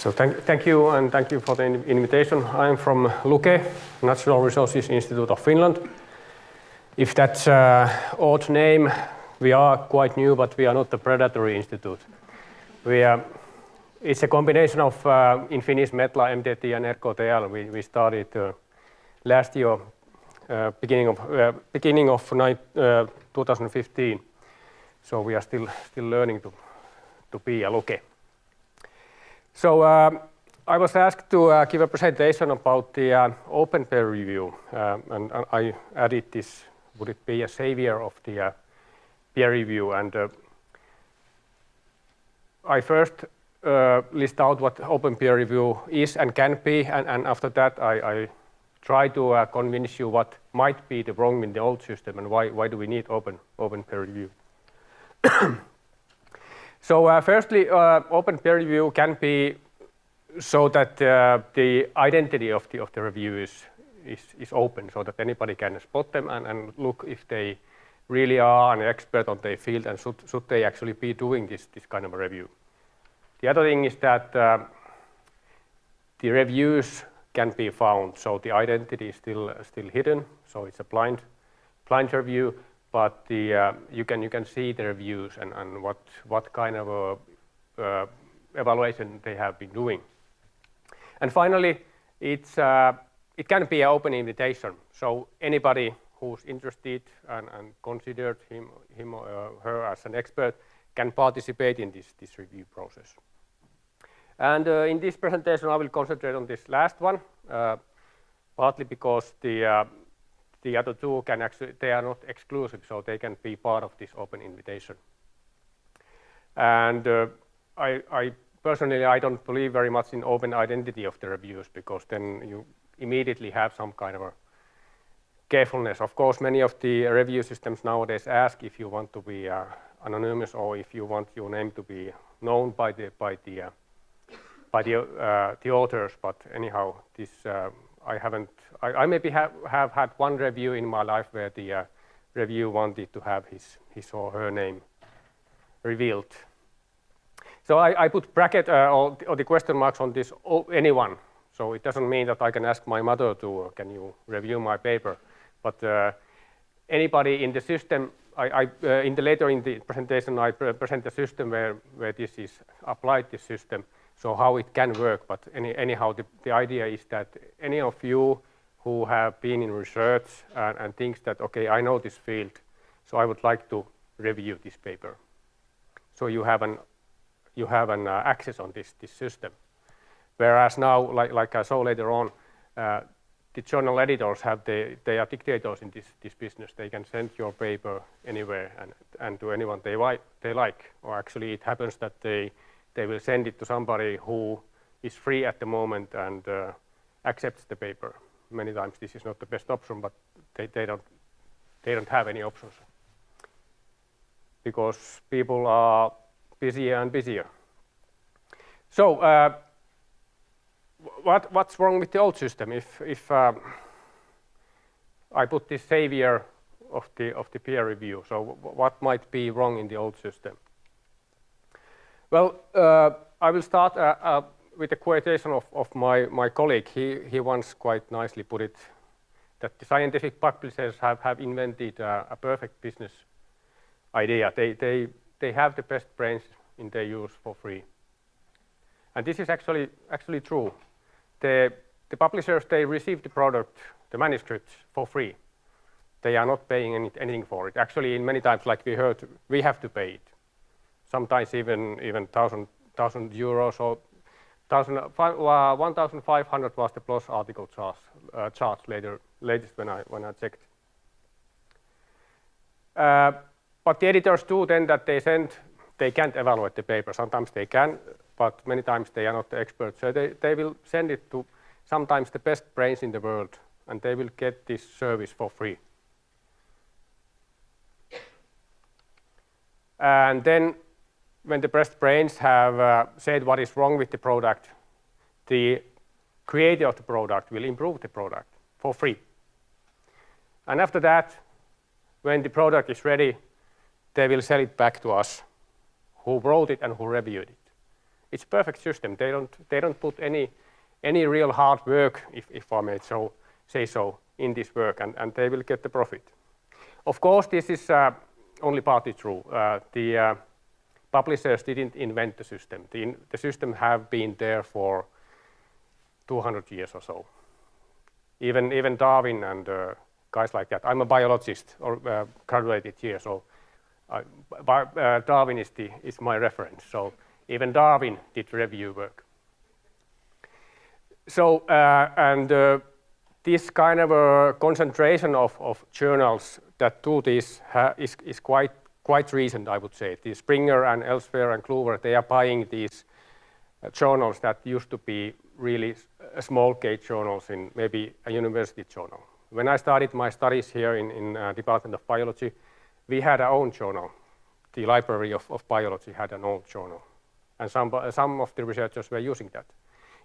So thank, thank you and thank you for the invitation. I'm from Luke, Natural Resources Institute of Finland. If that's an odd name, we are quite new, but we are not a predatory institute. We are, it's a combination of, uh, in Finnish, Metla, MTT, and RKTL. We, we started uh, last year, uh, beginning of, uh, beginning of uh, 2015. So we are still, still learning to, to be a Luke. So uh, I was asked to uh, give a presentation about the uh, open peer review, uh, and, and, I added this, would it be a savior of the uh, peer review? And uh, I first list out what open peer review is and can be, and, and after that I, I try to convince you what might be the wrong in the old system and why, why do we need open, open peer review. So uh, firstly, uh, open peer review can be so that uh, the identity of the, of the review is, is, is open so that anybody can spot them and, and look if they really are an expert on their field and should, should they actually be doing this, this kind of a review. The other thing is that uh, the reviews can be found, so the identity is still, still hidden, so it's a blind, blind review, but the, uh, you, can, you can see the reviews and, and what, what kind of a, uh, evaluation they have been doing. And finally, it's, uh, it can be an open invitation. So anybody who's interested and, and considered him, him or uh, her as an expert can participate in this, this review process. And uh, in this presentation, I will concentrate on this last one, partly because the the other two can actually, they are not exclusive, so they can be part of this open invitation. And uh, I, I, personally, I don't believe very much in open identity of the reviews because then you immediately have some kind of a carefulness. Of course, many of the review systems nowadays ask if you want to be uh, anonymous or if you want your name to be known by the by the uh, by the uh, the authors. But anyhow, this uh, I haven't, I, I maybe have, have had one review in my life where the uh, review wanted to have his, his or her name revealed. So I, I put bracket uh, or, or, the question marks on this oh, anyone. So it doesn't mean that I can ask my mother to, uh, can you review my paper? But uh, anybody in the system, I, I uh, in the later in the presentation, I pre present the system where, where this is applied, this system so how it can work. But any, anyhow, the, the idea is that any of you who have been in research and, and thinks that, okay, I know this field, so I would like to review this paper. So you have an, you have an uh, access on this, this system. Whereas now, like, like I saw later on, uh, the journal editors have the, they are dictators in this, this business. They can send your paper anywhere and, and to anyone they, they like. Or actually it happens that they they will send it to somebody who is free at the moment and uh, accepts the paper. Many times this is not the best option, but they, they, don't, they don't have any options because people are busier and busier. So uh, what, what's wrong with the old system? If, if um, I put this savior of the, of the peer review, so what might be wrong in the old system? Well, uh, I will start uh, uh, with a quotation of, of my, my colleague. He, he once quite nicely put it that the scientific publishers have, have invented a perfect business idea. They, they, they have the best brains in their use for free. And this is actually, actually true. The, the publishers, they receive the product, the manuscripts, for free. They are not paying any, anything for it. Actually, in many times, like we heard, we have to pay it sometimes even even thousand thousand euros or thousand uh, 1,500 was the plus article charge uh, charge later latest when I when I checked. Uh, but the editors do then that they send they can't evaluate the paper. Sometimes they can, but many times they are not the experts. So they, they will send it to sometimes the best brains in the world, and they will get this service for free. And then when the best brains have uh, said what is wrong with the product, the creator of the product will improve the product for free. And after that, when the product is ready, they will sell it back to us, who wrote it and who reviewed it. It's a perfect system. They don't, they don't put any, any real hard work, if, if I may so, say so, in this work, and, and they will get the profit. Of course, this is uh, only partly true. Uh, the uh, publishers didn't invent the system. The, the system have been there for 200 years or so. Even, even Darwin and uh, guys like that. I'm a biologist or uh, graduated here, so uh, Darwin is, the, is my reference. So even Darwin did review work. So, uh, and uh, this kind of a concentration of, of journals that do this is, is quite, quite recent, I would say. The Springer and Elsevier and Kluwer, they are buying these uh, journals that used to be really small case journals in maybe a university journal. When I started my studies here in, in uh, Department of Biology, we had our own journal. The Library of, of Biology had an old journal. And some, some of the researchers were using that.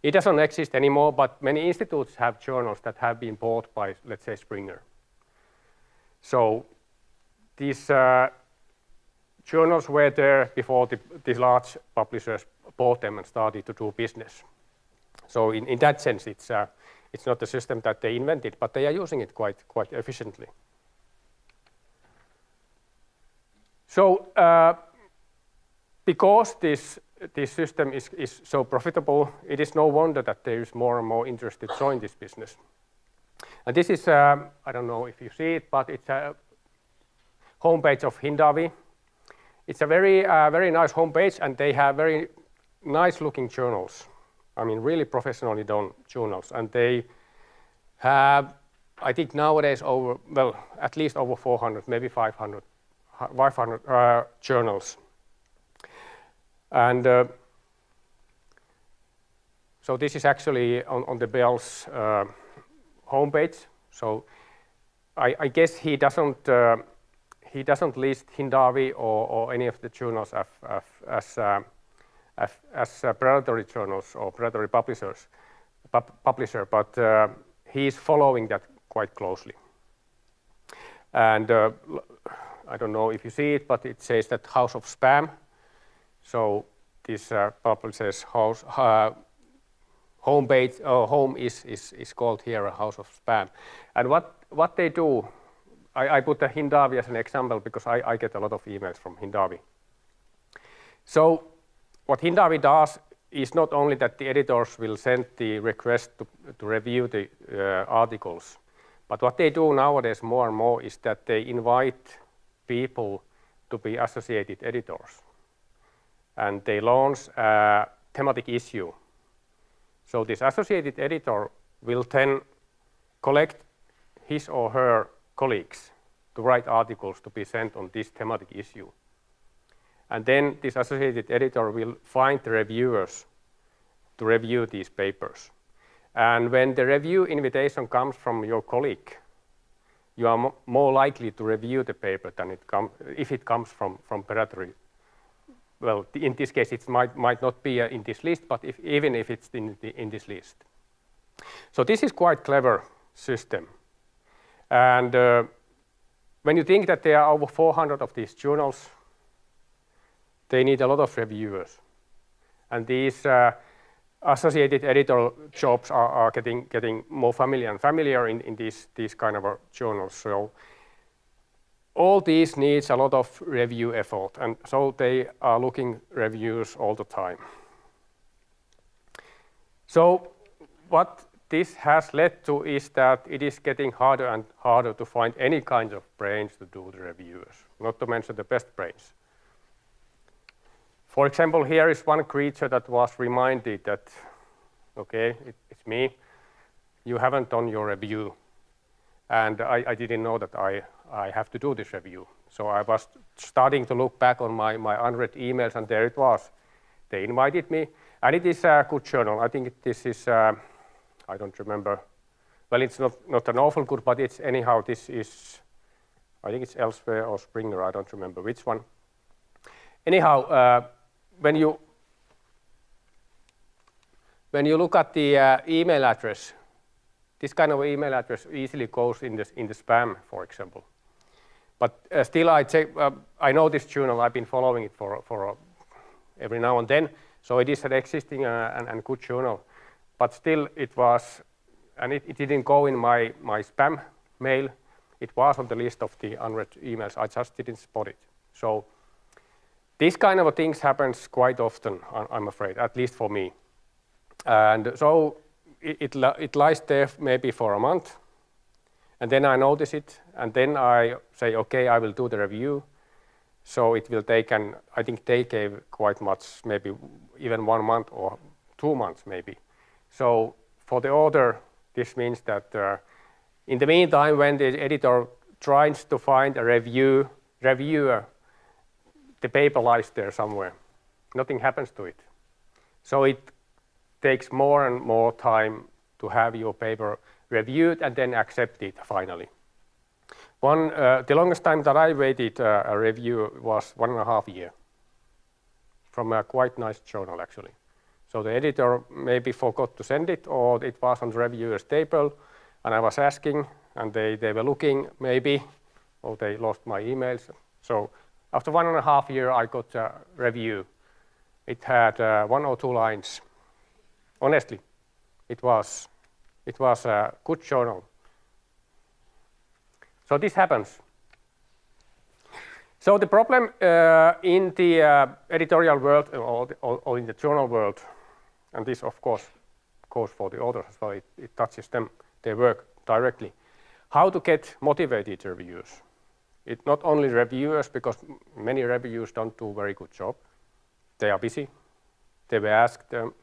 It doesn't exist anymore, but many institutes have journals that have been bought by, let's say, Springer. So these uh, journals were there before the, these large publishers bought them and started to do business. So in, in that sense, it's, uh, it's not a system that they invented, but they are using it quite, quite efficiently. So uh, because this, this system is, is so profitable, it is no wonder that there is more and more interest to join this business. And this is, um, I don't know if you see it, but it's a homepage of Hindawi. It's a very, uh, very nice homepage, and they have very nice looking journals. I mean, really professionally done journals. And they have, I think nowadays over, well, at least over 400, maybe 500, 500 uh, journals. And uh, so this is actually on, on the Beall's uh, homepage. So I, I, guess he doesn't uh, he doesn't list Hindawi or, or, any of the journals as, as, uh, as, as uh, predatory journals or predatory publishers, publisher, but uh, he is following that quite closely. And uh, I don't know if you see it, but it says that House of Spam. So this uh, publisher's house home page or home is, is, is called here a house of spam. And what, what they do, I, I put the Hindawi as an example because I, I get a lot of emails from Hindawi. So what Hindawi does is not only that the editors will send the request to, to review the uh, articles, but what they do nowadays more and more is that they invite people to be associated editors. And they launch a thematic issue so this associated editor will then collect his or her colleagues to write articles to be sent on this thematic issue. And then this associated editor will find the reviewers to review these papers. And when the review invitation comes from your colleague, you are more likely to review the paper than it if it comes from, from predatory well, in this case, it might, might not be uh, in this list, but if, even if it's in, the, in this list. So this is quite clever system. And uh, when you think that there are over 400 of these journals, they need a lot of reviewers. And these uh, associated editorial jobs are, are, getting, getting more familiar and familiar in, in these, these kind of journals. So all these needs a lot of review effort, and so they are looking reviews all the time. So what this has led to is that it is getting harder and harder to find any kind of brains to do the reviews, not to mention the best brains. For example, here is one creature that was reminded that, okay, it, it's me, you haven't done your review. And I, I didn't know that I, I have to do this review. So I was starting to look back on my, my unread emails, and there it was. They invited me, and it is a good journal. I think this is, uh, I don't remember. Well, it's not, not an awful good, but it's anyhow, this is, I think it's Elsevier or Springer, I don't remember which one. Anyhow, uh, when you when you look at the uh, email address, this kind of email address easily goes in the, in the spam, for example. But uh, still, I, check, uh, I know this journal. I've been following it for, for uh, every now and then. So it is an existing uh, and, and, good journal, but still it was, and it, it didn't go in my, my spam mail. It was on the list of the unread emails. I just didn't spot it. So these kind of things happens quite often, I'm afraid, at least for me. And so it, it, it lies there maybe for a month, and then I notice it, and then I say, okay, I will do the review. So it will take, and I think they gave quite much, maybe even one month or two months maybe. So for the author, this means that uh, in the meantime, when the editor tries to find a review, reviewer, the paper lies there somewhere. Nothing happens to it. So it takes more and more time to have your paper reviewed and then accepted finally. One, uh, the longest time that I waited uh, a review was one and a half year from a quite nice journal actually. So the editor maybe forgot to send it or it was on the reviewer's table and I was asking and they, they were looking maybe or they lost my emails. So after one and a half year I got a review. It had uh, one or two lines. Honestly, it was it was a good journal. So this happens. So the problem uh, in the uh, editorial world or, the, or, in the journal world, and this of course goes for the authors as well, it, it touches them, their work directly. How to get motivated reviewers. It's not only reviewers, because many reviewers don't do a very good job. They are busy. They were asked um,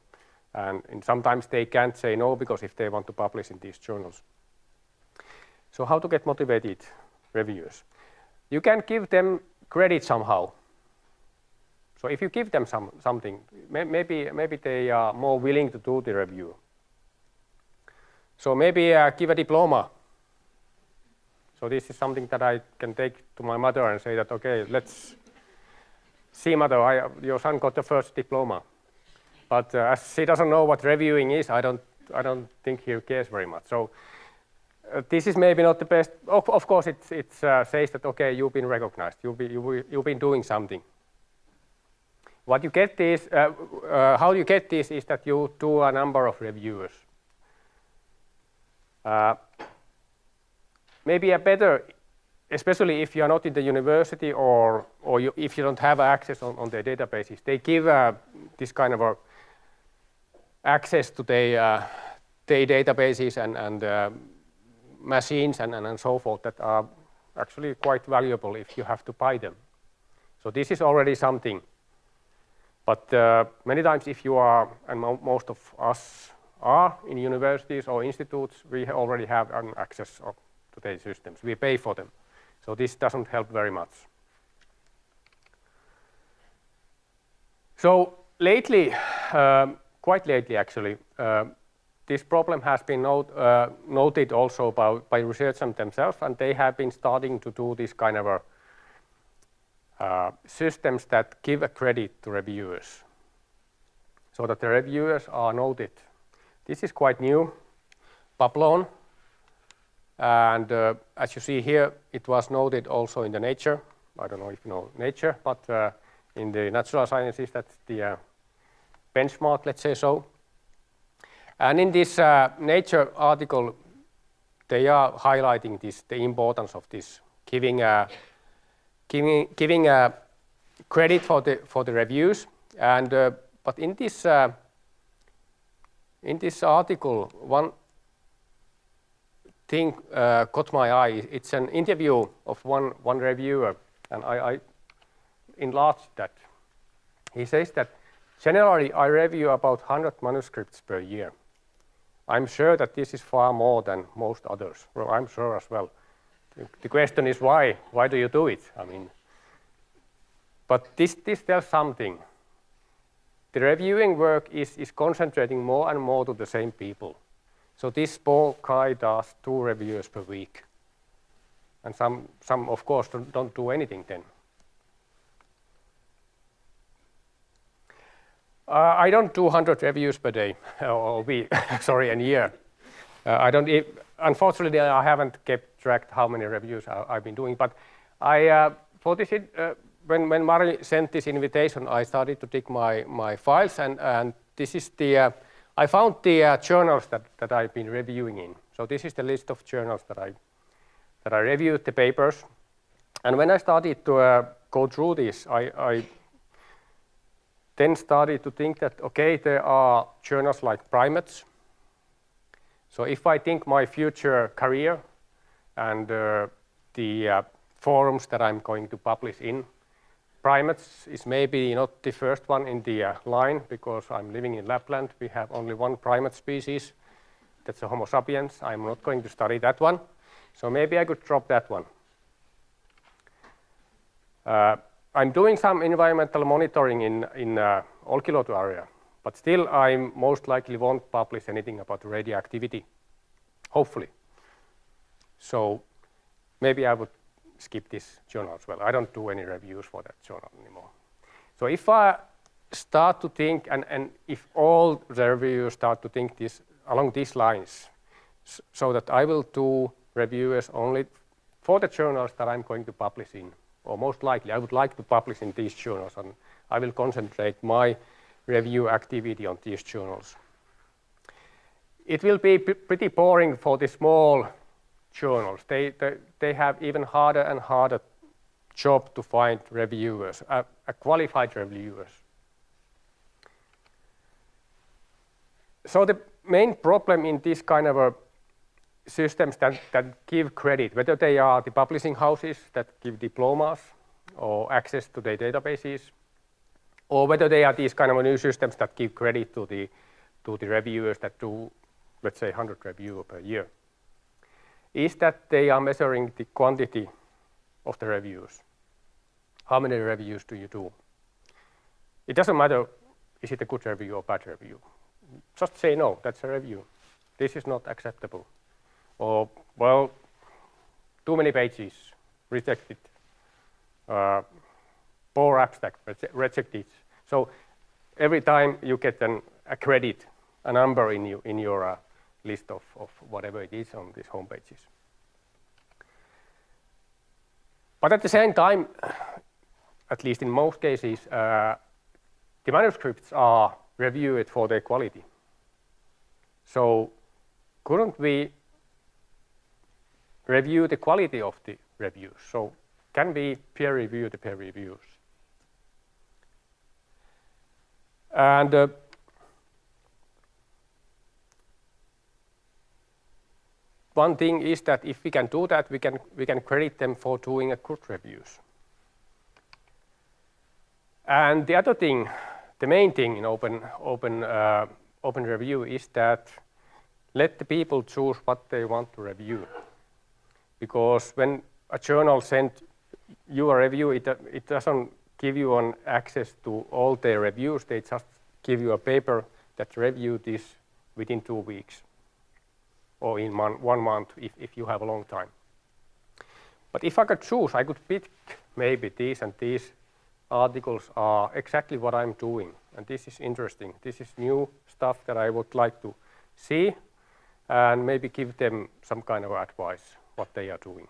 and, and sometimes they can't say no because if they want to publish in these journals. So how to get motivated reviewers? You can give them credit somehow. So if you give them some, something, may, maybe, maybe they are more willing to do the review. So maybe uh, give a diploma. So this is something that I can take to my mother and say that, okay, let's see mother, I, your son got the first diploma. But uh, as he doesn't know what reviewing is, I don't, I don't think he cares very much. So uh, this is maybe not the best. Of, of course, it it's, uh, says that, okay, you've been recognized. You've, be, you, you've been doing something. What you get is, uh, uh, how you get this is that you do a number of reviews. Uh, maybe a better, especially if you are not in the university or, or you, if you don't have access on, on their databases, they give this kind of access to their, uh, their databases and, and uh, machines and, and, and so forth that are actually quite valuable if you have to buy them. So this is already something. But uh, many times if you are, and mo most of us are in universities or institutes, we already have an access to their systems. We pay for them. So this doesn't help very much. So lately, um, quite lately actually, uh, this problem has been note, uh, noted also by, by researchers themselves, and they have been starting to do this kind of a, systems that give a credit to reviewers, so that the reviewers are noted. This is quite new, Publon, and uh, as you see here, it was noted also in the Nature. I don't know if you know Nature, but uh, in the natural sciences, that's the uh, benchmark, let's say so. And in this uh, Nature article, they are highlighting this, the importance of this, giving, uh, giving, giving uh, credit for the, for the reviews. And, uh, but in this, uh, in this article, one thing caught my eye. It's an interview of one, one reviewer, and I, I enlarged that. He says that Generally, I review about 100 manuscripts per year. I'm sure that this is far more than most others. Well, I'm sure as well. The question is why? Why do you do it? I mean, but this, this tells something. The reviewing work is, is concentrating more and more to the same people. So this poor guy does two reviews per week. And some, some of course, don't, don't do anything then. Uh, I don't do 100 reviews per day, or week, sorry, a year. Uh, I don't, unfortunately, I haven't kept track how many reviews I, have been doing, but I, uh, this uh, when, when Mari sent this invitation, I started to dig my, my files and, and this is the, uh, I found the uh, journals that, that I've been reviewing in. So this is the list of journals that I, that I reviewed the papers. And when I started to uh, go through this, I, I then started to think that, okay, there are journals like primates. So if I think my future career and uh, the uh, forums that I'm going to publish in, primates is maybe not the first one in the uh, line because I'm living in Lapland. We have only one primate species, that's a Homo sapiens. I'm not going to study that one. So maybe I could drop that one. Uh, I'm doing some environmental monitoring in, in uh, Olkiluoto area, but still I most likely won't publish anything about radioactivity, hopefully. So maybe I would skip this journal as well. I don't do any reviews for that journal anymore. So if I start to think, and, and if all the reviewers start to think this along these lines, so that I will do reviews only for the journals that I'm going to publish in or most likely I would like to publish in these journals and I will concentrate my review activity on these journals. It will be pretty boring for the small journals. They, they, they have even harder and harder job to find reviewers, uh, qualified reviewers. So the main problem in this kind of a systems that, that give credit, whether they are the publishing houses that give diplomas or access to their databases, or whether they are these kind of new systems that give credit to the, to the reviewers that do, let's say, 100 reviews per year, is that they are measuring the quantity of the reviews. How many reviews do you do? It doesn't matter, is it a good review or bad review? Just say no, that's a review. This is not acceptable or, well, too many pages, rejected, uh, poor abstract, rejected. So every time you get an, a credit, a number in, you, in your uh, list of, of whatever it is on these home pages. But at the same time, at least in most cases, uh, the manuscripts are reviewed for their quality. So couldn't we review the quality of the reviews. So can we peer review the peer reviews? And uh, one thing is that if we can do that, we can, we can credit them for doing a good reviews. And the other thing, the main thing in open, open, uh, open review is that let the people choose what they want to review because when a journal sends you a review, it, it doesn't give you an access to all their reviews. They just give you a paper that review this within two weeks or in one month if, if you have a long time. But if I could choose, I could pick maybe these and these articles are exactly what I'm doing. And this is interesting. This is new stuff that I would like to see and maybe give them some kind of advice what they are doing.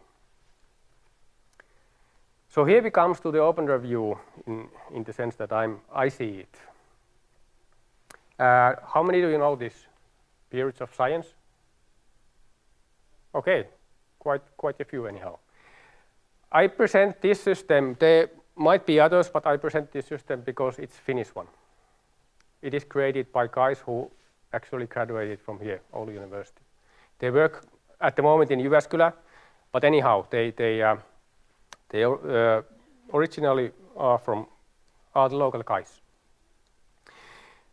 So here we comes to the open review in, in the sense that I'm, I see it. Uh, how many do you know this? Peerage of science? Okay, quite, quite a few anyhow. I present this system, there might be others, but I present this system because it's Finnish one. It is created by guys who actually graduated from here, Oulu University. They work at the moment in Jyväskylä, but anyhow, they they uh, they uh, originally are from are the local guys.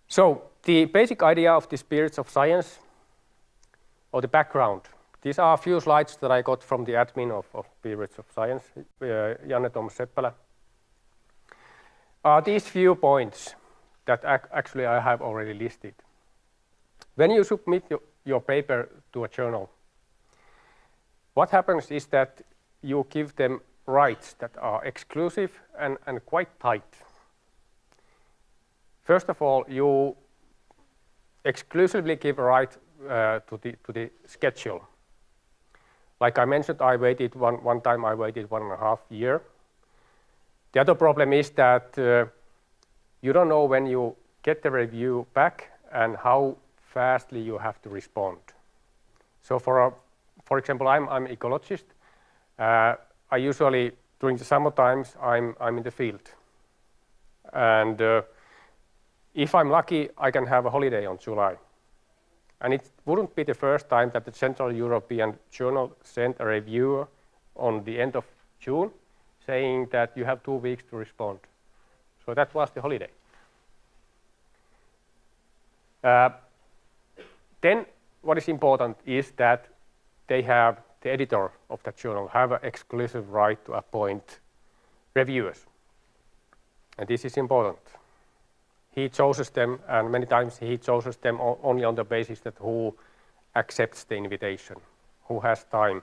So the basic idea of the Peerage of science, or the background. These are a few slides that I got from the admin of, of Peerage of Science, uh, Janne Tuomas Seppänen. Are these few points that ac actually I have already listed. When you submit your, your paper to a journal, what happens is that you give them rights that are exclusive and, and quite tight. First of all, you exclusively give a right uh, to, the, to the schedule. Like I mentioned, I waited one, one time, I waited one and a half year. The other problem is that uh, you don't know when you get the review back and how fastly you have to respond. So for, a, for example, I'm, I'm ecologist. Uh, I usually, during the summer times, I'm, I'm in the field. And uh, if I'm lucky, I can have a holiday on July. And it wouldn't be the first time that the Central European Journal sent a reviewer on the end of June saying that you have two weeks to respond. So that was the holiday. Uh, then what is important is that they have, the editor of that journal, have an exclusive right to appoint reviewers. And this is important. He chooses them, and many times he chooses them only on the basis that who accepts the invitation, who has time,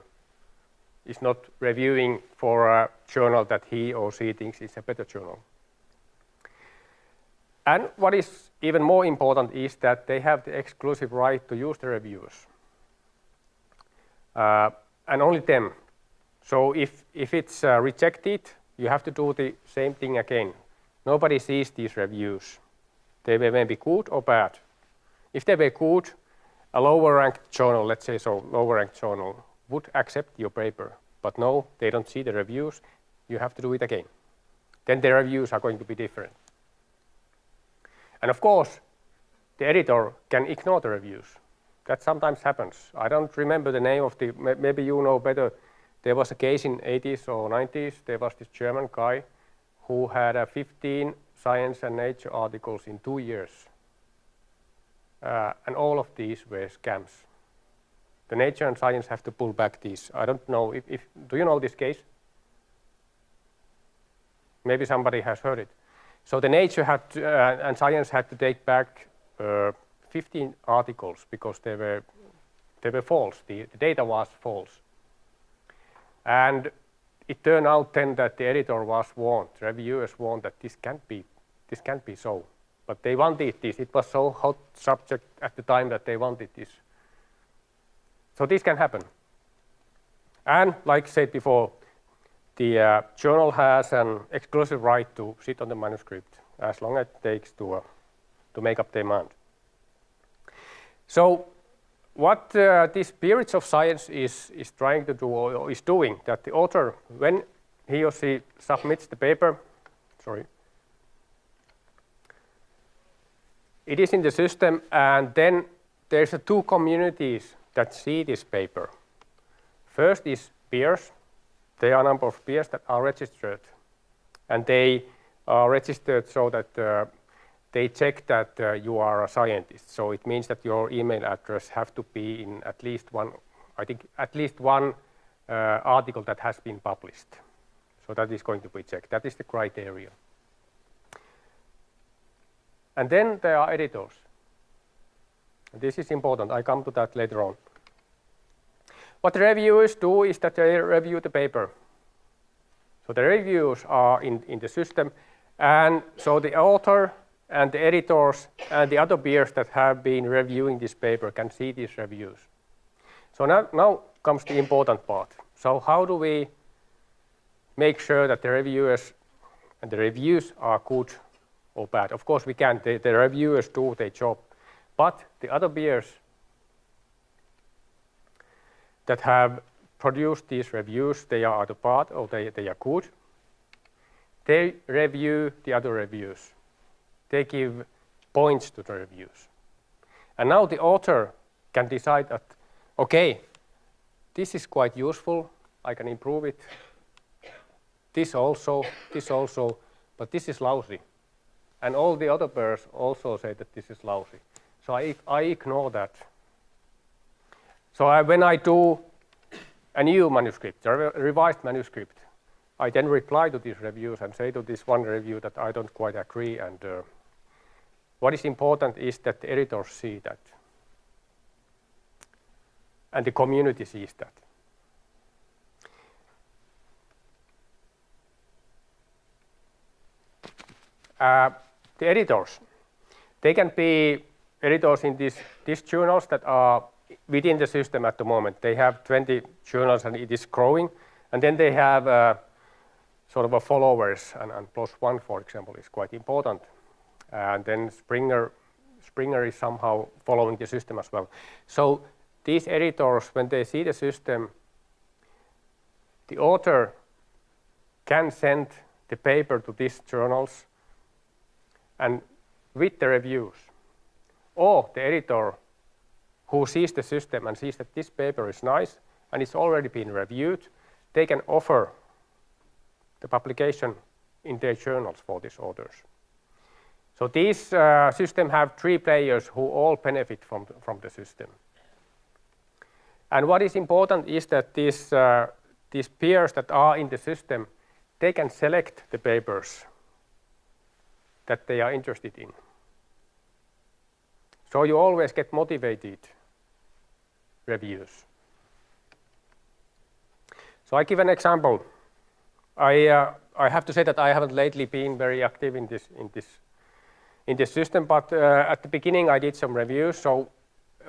is not reviewing for a journal that he or she thinks is a better journal. And what is even more important is that they have the exclusive right to use the reviewers. Uh, and only them. So if, if it's uh, rejected, you have to do the same thing again. Nobody sees these reviews. They may be good or bad. If they were good, a lower ranked journal, let's say so, lower ranked journal, would accept your paper. But no, they don't see the reviews. You have to do it again. Then the reviews are going to be different. And of course, the editor can ignore the reviews. That sometimes happens. I don't remember the name of the, maybe you know better. There was a case in 80s or 90s. There was this German guy who had a 15 science and nature articles in two years. Uh, and all of these were scams. The nature and science have to pull back these. I don't know if, if do you know this case? Maybe somebody has heard it. So the nature had to, uh, and science had to take back uh, 15 articles because they were they were false. The, the, data was false, and it turned out then that the editor was warned, reviewers warned that this can't be this can't be so. But they wanted this. It was so hot subject at the time that they wanted this. So this can happen. And like I said before, the uh, journal has an exclusive right to sit on the manuscript as long as it takes to, uh, to make up their mind. So what uh, this Peerage of Science is, is trying to do or is doing, that the author, when he or she submits the paper, sorry, it is in the system and then there's two communities that see this paper. First is peers there are a number of peers that are registered and they are registered so that uh, they check that uh, you are a scientist. So it means that your email address have to be in at least one, I think at least one uh, article that has been published. So that is going to be checked. That is the criteria. And then there are editors. This is important. I come to that later on. What the reviewers do is that they review the paper. So the reviews are in, in the system, and so the author and the editors and the other peers that have been reviewing this paper can see these reviews. So now, now comes the important part. So how do we make sure that the reviewers and the reviews are good or bad? Of course we can, the, the reviewers do their job, but the other peers that have produced these reviews, they are either bad or they, they are good. They review the other reviews. They give points to the reviews. And now the author can decide that, okay, this is quite useful, I can improve it. This also, this also, but this is lousy. And all the other peers also say that this is lousy. So I, I ignore that so I, when I do a new manuscript, a revised manuscript, I then reply to these reviews and say to this one review that I don't quite agree. And uh, what is important is that the editors see that. And the community sees that. Uh, the editors, they can be editors in these, these journals that are within the system at the moment. They have 20 journals and it is growing. And then they have uh, sort of a followers, and, and One, for example, is quite important. And then Springer, Springer is somehow following the system as well. So these editors, when they see the system, the author can send the paper to these journals and with the reviews. Or the editor who sees the system and sees that this paper is nice and it's already been reviewed, they can offer the publication in their journals for these authors. So these uh, systems have three players who all benefit from from the system. And what is important is that these, uh, these peers that are in the system, they can select the papers that they are interested in. So you always get motivated reviews. So I give an example. I, uh, I have to say that I haven't lately been very active in this, in this, in this system, but uh, at the beginning I did some reviews. So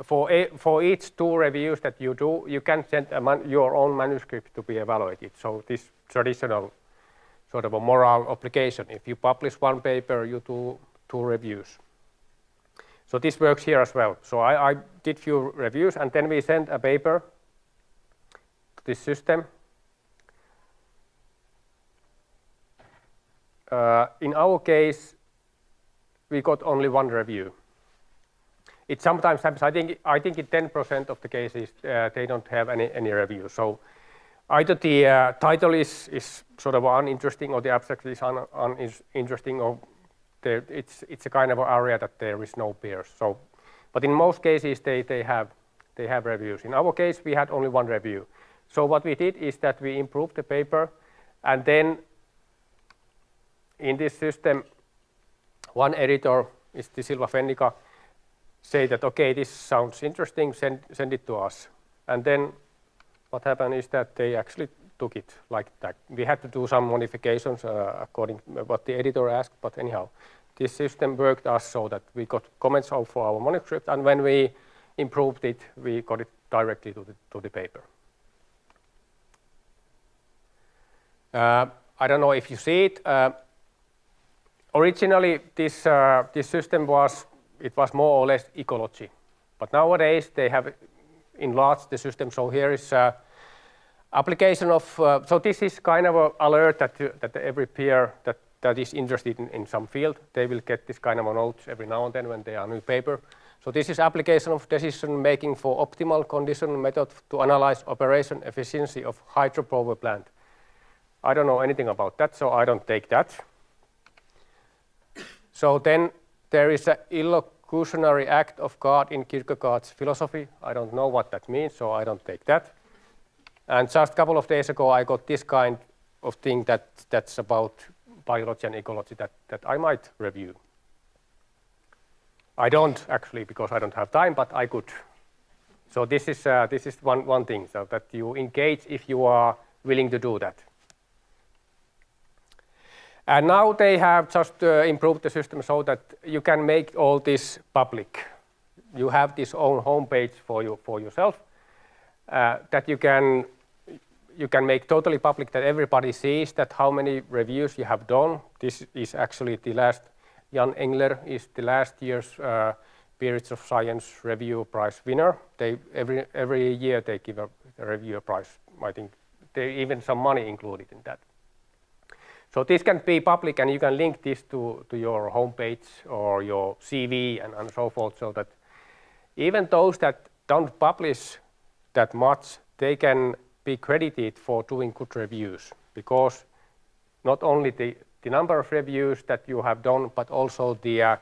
for, a, for each two reviews that you do, you can send your own manuscript to be evaluated. So this traditional sort of a moral obligation. If you publish one paper, you do two reviews. So this works here as well. So I, I did few reviews and then we sent a paper to this system. Uh, in our case, we got only one review. It sometimes happens, I think, I think in 10% of the cases, uh, they don't have any, any review. So either the uh, title is, is sort of uninteresting or the abstract is uninteresting un, or there, it's, it's a kind of area that there is no peers. So, but in most cases, they, they, have, they have reviews. In our case, we had only one review. So what we did is that we improved the paper, and then in this system, one editor is the Silva Fennica, say that, okay, this sounds interesting, send, send it to us. And then what happened is that they actually took it like that. We had to do some modifications uh, according to what the editor asked, but anyhow, this system worked us so that we got comments for our manuscript, and when we improved it, we got it directly to the, to the paper. Uh, I don't know if you see it. Uh, originally, this, uh, this system was, it was more or less ecology. But nowadays, they have enlarged the system. So here is uh, application of, uh, so this is kind of an alert that, that every peer that, that is interested in, in some field, they will get this kind of a note every now and then when they are new paper. So this is application of decision making for optimal condition method to analyze operation efficiency of hydropower plant. I don't know anything about that, so I don't take that. So then there is an illocutionary act of God in Kierkegaard's philosophy. I don't know what that means, so I don't take that. And just a couple of days ago, I got this kind of thing that, that's about biology and ecology that, that I might review. I don't actually because I don't have time, but I could. So this is, uh, this is one, one thing, so that you engage if you are willing to do that. And now they have just uh, improved the system so that you can make all this public. You have this own homepage for you for yourself uh, that you can you can make totally public that everybody sees that how many reviews you have done. This is actually the last, Jan Engler is the last year's uh, Peerage of Science Review Prize winner. They, every, every year they give a, a reviewer prize. I think there even some money included in that. So this can be public and you can link this to, to your homepage or your CV and, and so forth so that even those that don't publish that much, they can be credited for doing good reviews because not only the, the number of reviews that you have done, but also the, uh,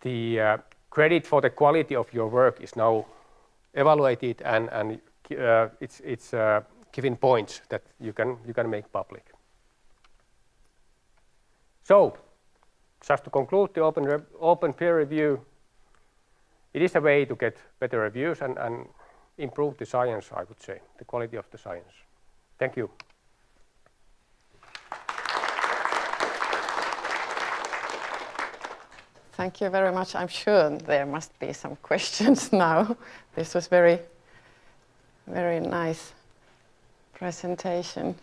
the uh, credit for the quality of your work is now evaluated and, and uh, it's, it's uh, given points that you can, you can make public. So, just to conclude the open, open peer review, it is a way to get better reviews and, and improve the science, I would say, the quality of the science. Thank you. Thank you very much. I'm sure there must be some questions now. This was very, very nice presentation.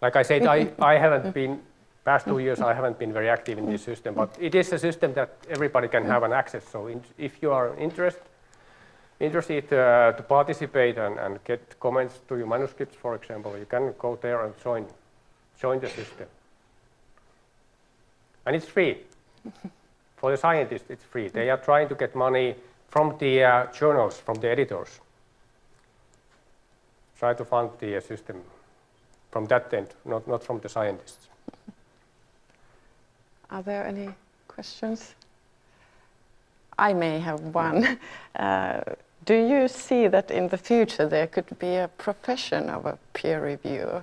Like I said, I, I haven't been, past two years, I haven't been very active in this system, but it is a system that everybody can have an access. So in, if you are interest, interested uh, to participate and, and get comments to your manuscripts, for example, you can go there and join, join the system. And it's free. For the scientists, it's free. They are trying to get money from the uh, journals, from the editors. Try to fund the uh, system from that end, not, not from the scientists. Are there any questions? I may have one. Uh, do you see that in the future there could be a profession of a peer reviewer?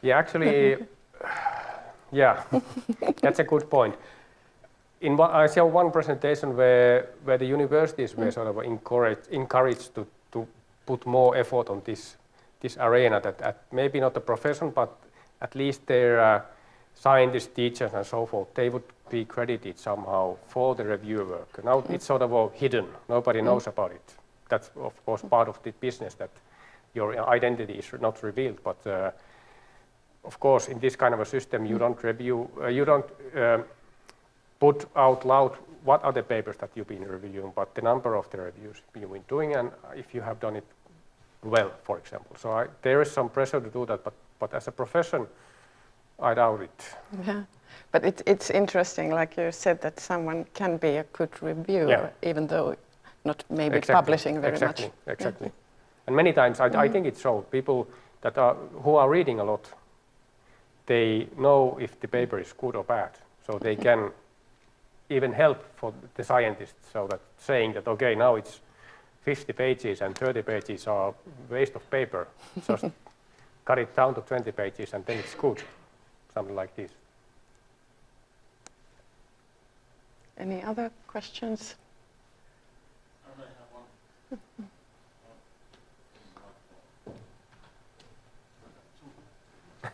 Yeah, actually, yeah, that's a good point. In one, I saw one presentation where, where the universities were sort of encouraged, encouraged to, to put more effort on this, this arena, that, that maybe not a profession, but at least their uh, scientists, teachers, and so forth, they would be credited somehow for the review work. Now it's sort of all hidden, nobody knows about it. That's, of course, part of the business that your identity is not revealed, but uh, of course, in this kind of a system, you don't review, uh, you don't um, put out loud what are the papers that you've been reviewing, but the number of the reviews you've been doing, and if you have done it well, for example. So I, there is some pressure to do that, but, but as a profession, I doubt it. Yeah, but it, it's interesting, like you said, that someone can be a good reviewer, Yeah. even though not maybe Exactly, publishing very exactly, much. Exactly. Exactly. And many times, I, I mm-hmm. think it's so. People that are who are reading a lot, they know if the paper is good or bad, so they mm-hmm. can even help for the scientists. So that saying that okay, now it's 50 pages and 30 pages are waste of paper, just cut it down to 20 pages and then it's good, something like this. Any other questions?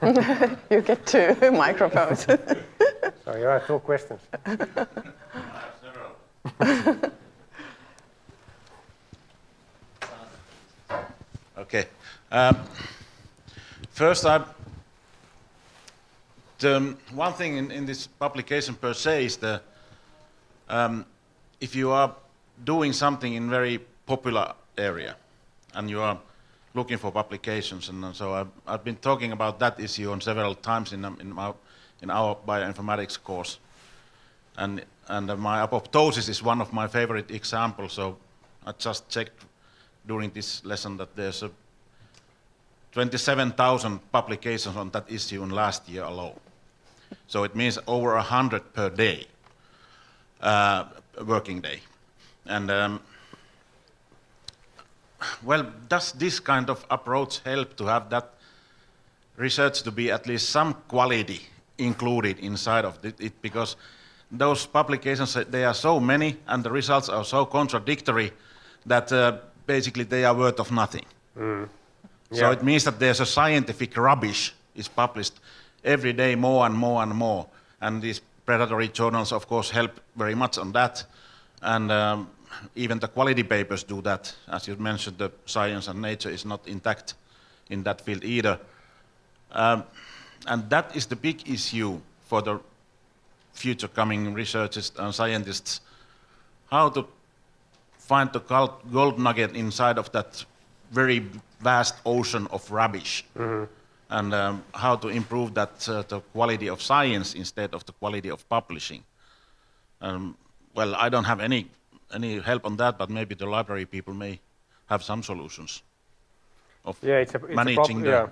you get two microphones. So you have two questions. Okay. Um, First, I, the um, one thing in, in this publication per se is that um, if you are doing something in a very popular area and you are looking for publications, and so I've, I've been talking about that issue on several times in, um, in, our, in our bioinformatics course. And, and uh, my apoptosis is one of my favorite examples, so I just checked during this lesson that there's a 27,000 publications on that issue in last year alone. So it means over 100 per day, uh, working day. And um, well, does this kind of approach help to have that research to be at least some quality included inside of it? because those publications, uh, they are so many and the results are so contradictory that uh, basically they are worth of nothing. So Yeah. it means that there's a scientific rubbish is published every day more and more and more. And these predatory journals, of course, help very much on that. And um, even the quality papers do that. As you mentioned, the science and nature is not intact in that field either. Um, and that is the big issue for the future coming researchers and scientists. How to find the gold gold nugget inside of that very vast ocean of rubbish, and um, how to improve that uh, the quality of science instead of the quality of publishing. Um, well, I don't have any any help on that, but maybe the library people may have some solutions of Yeah, it's a, it's managing prob- the. yeah.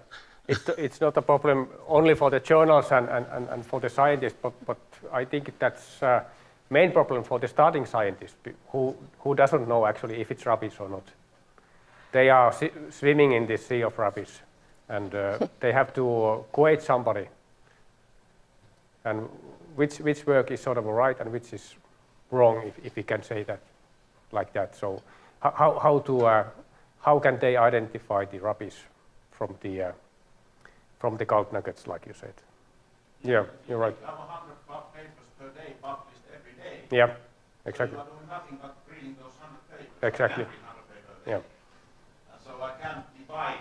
It's, it's not a problem only for the journals and, and, and, and for the scientists, but, but I think that's uh, main problem for the starting scientist be- who, who doesn't know actually if it's rubbish or not. They are si- swimming in this sea of rubbish and uh, they have to uh, quote somebody and which, which work is sort of right and which is wrong, if, if we can say that like that. So how, how, to, uh, how can they identify the rubbish from the, uh, from the gold nuggets, like you said? Yeah, you're right. have 100 papers per day published every day. Yeah, exactly. doing nothing but reading those 100 papers. Exactly. Yeah, So can divide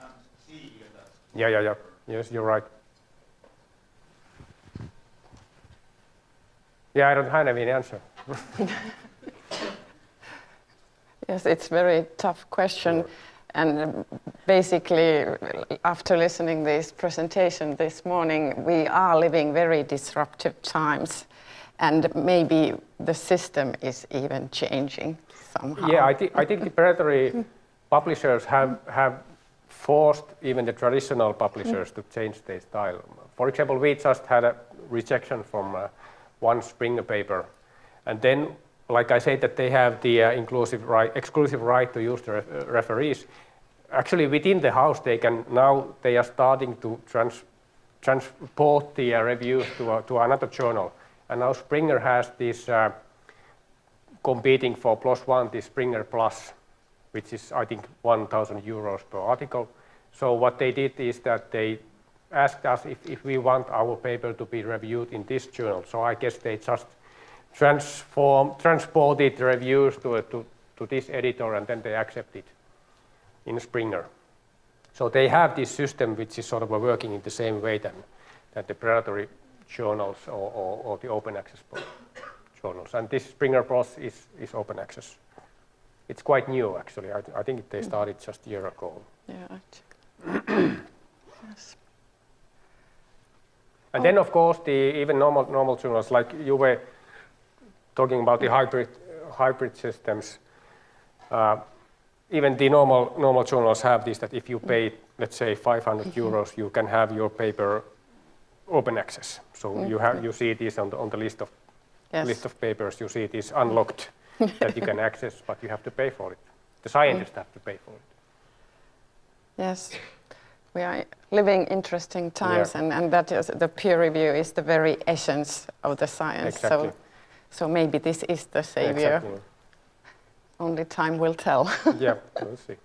and see that Yeah, yeah, yeah. Yes, you're right. Yeah, I don't have any answer. Yes, it's very tough question. And um, basically, after listening this presentation this morning, we are living very disruptive times, and maybe the system is even changing somehow. Yeah, I, thi- I think the predatory publishers have, have forced even the traditional publishers to change their style. For example, we just had a rejection from uh, one Springer paper, and then, like I said, that they have the uh, inclusive right, exclusive right to use the ref- uh, referees. Actually, within the house, they can now they are starting to trans, transport the uh, reviews to, uh, to another journal, and now Springer has this. Uh, competing for PLOS ONE, this Springer Plus, which is, I think, 1,000 euros per article. So what they did is that they asked us if, if we want our paper to be reviewed in this journal. So I guess they just transform, transported reviews to, to, to this editor and then they accept it in Springer. So they have this system which is sort of working in the same way than, than the predatory journals or, or, or the open access journals. And this Springer Plus is, is open access. It's quite new actually. I, I think they started just a year ago. Yeah, yes. And then of course the even normal normal journals like you were talking about the hybrid hybrid systems. Uh, even the normal normal journals have this that if you pay let's say 500 euros you can have your paper open access. So you have you see this on the on the list of Yes. list of papers you see it is unlocked that you can access but you have to pay for it. The scientists have to pay for it. Yes, we are living interesting times, Yeah. and, and that is the peer review is the very essence of the science. Exactly. So, so maybe this is the savior. Exactly. Only time will tell. yeah, we'll see.